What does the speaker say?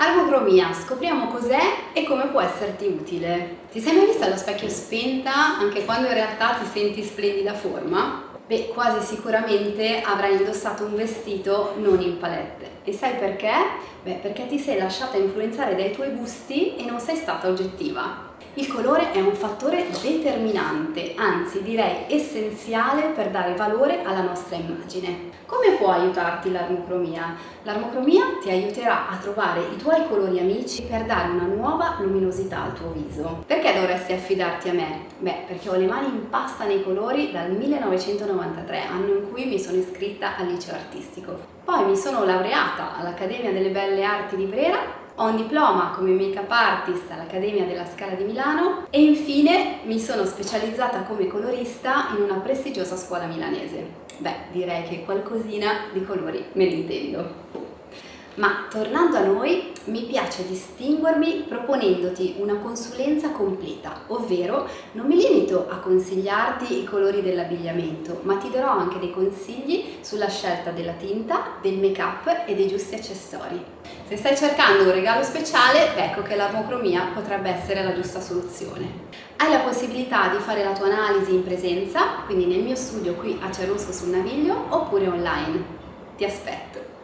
Armocromia, scopriamo cos'è e come può esserti utile. Ti sei mai vista allo specchio spenta anche quando in realtà ti senti splendida forma? Beh, quasi sicuramente avrai indossato un vestito non in palette. E sai perché? Beh, perché ti sei lasciata influenzare dai tuoi gusti e non sei stata oggettiva. Il colore è un fattore determinante, anzi direi essenziale per dare valore alla nostra immagine. Come può aiutarti l'armocromia? L'armocromia ti aiuterà a trovare i tuoi colori amici per dare una nuova luminosità al tuo viso. Perché dovresti affidarti a me? Beh, perché ho le mani in pasta nei colori dal 1993, anno in cui mi sono iscritta al liceo artistico. Poi mi sono laureata all'Accademia delle Belle Arti di Brera ho un diploma come make-up artist all'Accademia della Scala di Milano e infine mi sono specializzata come colorista in una prestigiosa scuola milanese. Beh, direi che qualcosina di colori me ne intendo. Ma tornando a noi, mi piace distinguermi proponendoti una consulenza completa, ovvero non mi limito a consigliarti i colori dell'abbigliamento, ma ti darò anche dei consigli sulla scelta della tinta, del make-up e dei giusti accessori. Se stai cercando un regalo speciale, ecco che l'armocromia potrebbe essere la giusta soluzione. Hai la possibilità di fare la tua analisi in presenza, quindi nel mio studio qui a Cerusco sul Naviglio, oppure online. Ti aspetto!